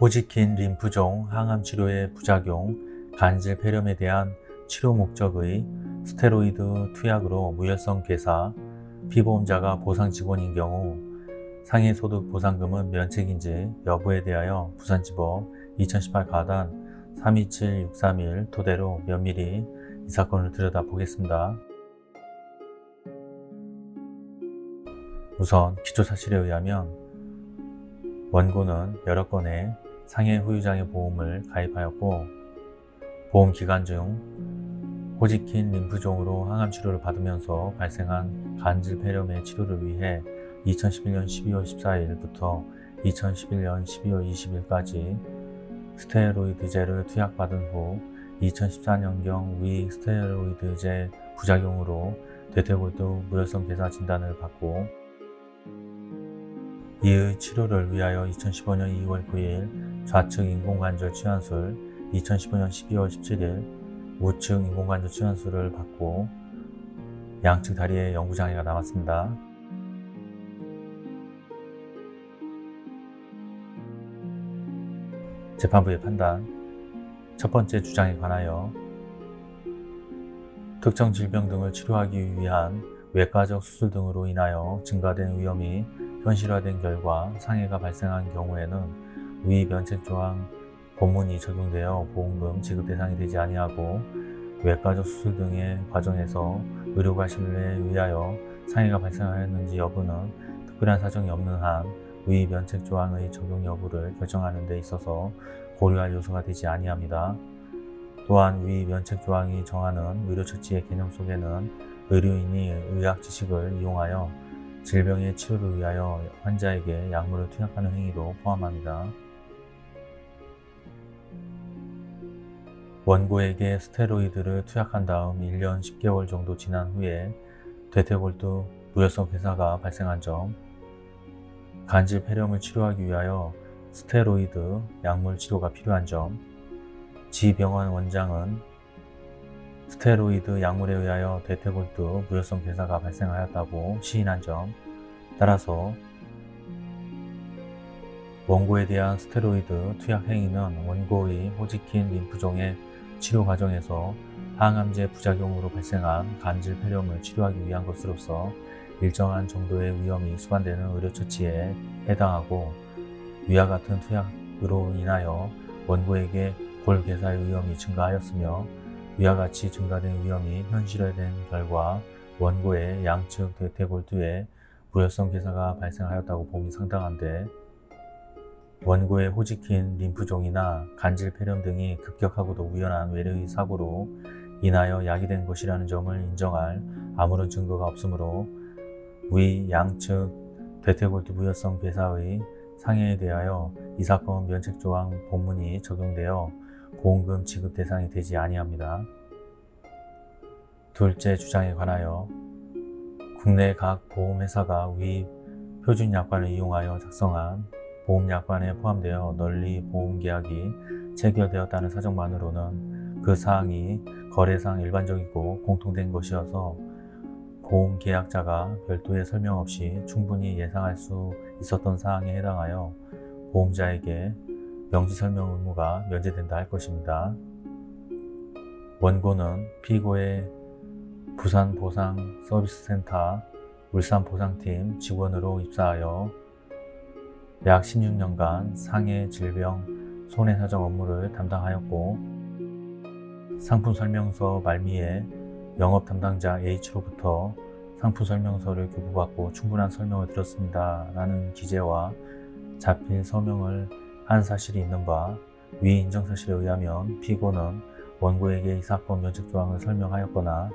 호지킨 림프종 항암 치료의 부작용, 간질 폐렴에 대한 치료 목적의 스테로이드 투약으로 무혈성 괴사, 피보험자가 보상 직원인 경우 상해소득 보상금은 면책인지 여부에 대하여 부산지법 2018 가단 327631 토대로 면밀히 이 사건을 들여다보겠습니다. 우선 기초사실에 의하면 원고는 여러 건의 상해 후유장애 보험을 가입하였고 보험 기간 중 호지킨 림프종으로 항암 치료를 받으면서 발생한 간질 폐렴의 치료를 위해 2011년 12월 14일부터 2011년 12월 20일까지 스테로이드제를 투약받은 후 2014년경 위 스테로이드제 부작용으로 대퇴골두 무혈성 괴사 진단을 받고 이의 치료를 위하여 2015년 2월 9일 좌측 인공관절 치환술, 2015년 12월 17일 우측 인공관절 치환술을 받고 양측 다리에 영구장애가 남았습니다. 재판부의 판단 첫 번째 주장에 관하여 특정 질병 등을 치료하기 위한 외과적 수술 등으로 인하여 증가된 위험이 현실화된 결과 상해가 발생한 경우에는 위 면책조항 본문이 적용되어 보험금 지급 대상이 되지 아니하고 외과적 수술 등의 과정에서 의료가 신뢰에 의하여 상해가 발생하였는지 여부는 특별한 사정이 없는 한 위 면책조항의 적용 여부를 결정하는 데 있어서 고려할 요소가 되지 아니합니다. 또한 위 면책조항이 정하는 의료처치의 개념 속에는 의료인이 의학 지식을 이용하여 질병의 치료를 위하여 환자에게 약물을 투약하는 행위도 포함합니다. 원고에게 스테로이드를 투약한 다음 1년 10개월 정도 지난 후에 대퇴골두 무혈성 괴사가 발생한 점 간질 폐렴을 치료하기 위하여 스테로이드 약물 치료가 필요한 점 지 병원 원장은 스테로이드 약물에 의하여 대퇴골두 무혈성 괴사가 발생하였다고 시인한 점 따라서 원고에 대한 스테로이드 투약 행위는 원고의 호지킨 림프종의 치료 과정에서 항암제 부작용으로 발생한 간질 폐렴을 치료하기 위한 것으로서 일정한 정도의 위험이 수반되는 의료처치에 해당하고 위와 같은 투약으로 인하여 원고에게 골괴사의 위험이 증가하였으며 위와 같이 증가된 위험이 현실화된 결과 원고의 양측 대퇴골두에 무혈성 괴사가 발생하였다고 봄이 상당한데 원고의 호지킨 림프종이나 간질 폐렴 등이 급격하고도 우연한 외래의 사고로 인하여 야기된 것이라는 점을 인정할 아무런 증거가 없으므로 위 양측 대퇴골두 무혈성 괴사의 상해에 대하여 이 사건 면책조항 본문이 적용되어 보험금 지급 대상이 되지 아니합니다. 둘째 주장에 관하여 국내 각 보험회사가 위 표준약관을 이용하여 작성한 보험약관에 포함되어 널리 보험계약이 체결되었다는 사정만으로는 그 사항이 거래상 일반적이고 공통된 것이어서 보험계약자가 별도의 설명 없이 충분히 예상할 수 있었던 사항에 해당하여 보험자에게 명시 설명 의무가 면제된다 할 것입니다. 원고는 피고의 부산보상서비스센터 울산보상팀 직원으로 입사하여 약 16년간 상해 질병 손해사정 업무를 담당하였고 상품 설명서 말미에 영업 담당자 H로부터 상품 설명서를 교부받고 충분한 설명을 들었습니다. 라는 기재와 자필 서명을 한 사실이 있는 바 위 인정 사실에 의하면 피고는 원고에게 이 사건 면책 조항을 설명하였거나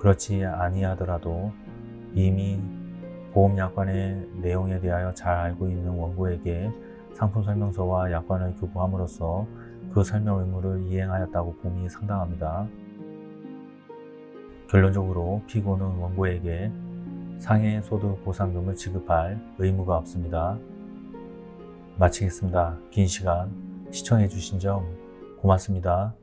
그렇지 아니하더라도 이미 보험약관의 내용에 대하여 잘 알고 있는 원고에게 상품 설명서와 약관을 교부함으로써 그 설명 의무를 이행하였다고 봄이 상당합니다. 결론적으로 피고는 원고에게 상해 소득 보상금을 지급할 의무가 없습니다. 마치겠습니다. 긴 시간 시청해 주신 점 고맙습니다.